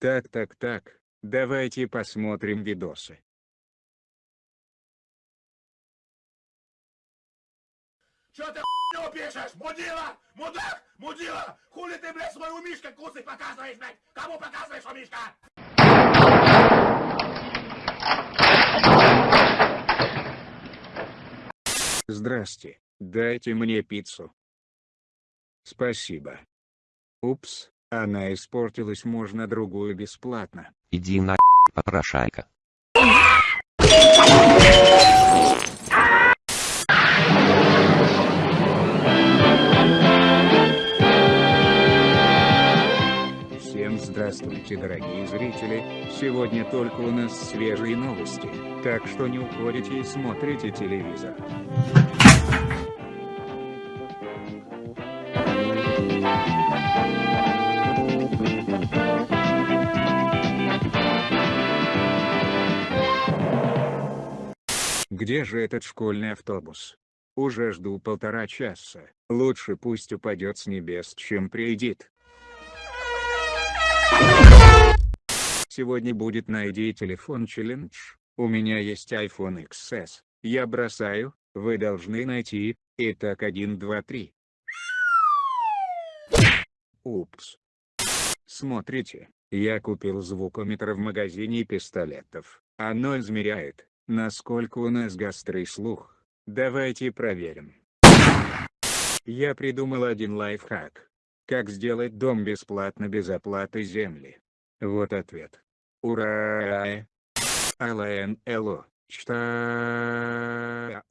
Так так так, давайте посмотрим видосы. Чё ты хуйню пишешь? Мудила! Мудак! Мудила! Хули ты, блядь, свой у Мишка кусы показываешь, блядь? Кому показываешь, у Мишка? Здрасте, дайте мне пиццу. Спасибо. Упс, она испортилась, можно другую бесплатно. Иди на попрошайка. Всем здравствуйте, дорогие зрители, сегодня только у нас свежие новости, так что не уходите и смотрите телевизор. Где же этот школьный автобус? Уже жду полтора часа, лучше пусть упадет с небес, чем приедет. Сегодня будет найди телефон челлендж. У меня есть iPhone XS. Я бросаю, вы должны найти. Итак, 1, 2, 3. Упс. Смотрите, я купил звукометр в магазине пистолетов. Оно измеряет, насколько у нас гастрый слух. Давайте проверим. Я придумал один лайфхак. Как сделать дом бесплатно без оплаты земли? Вот ответ. Ура! АЛНЛО. Что?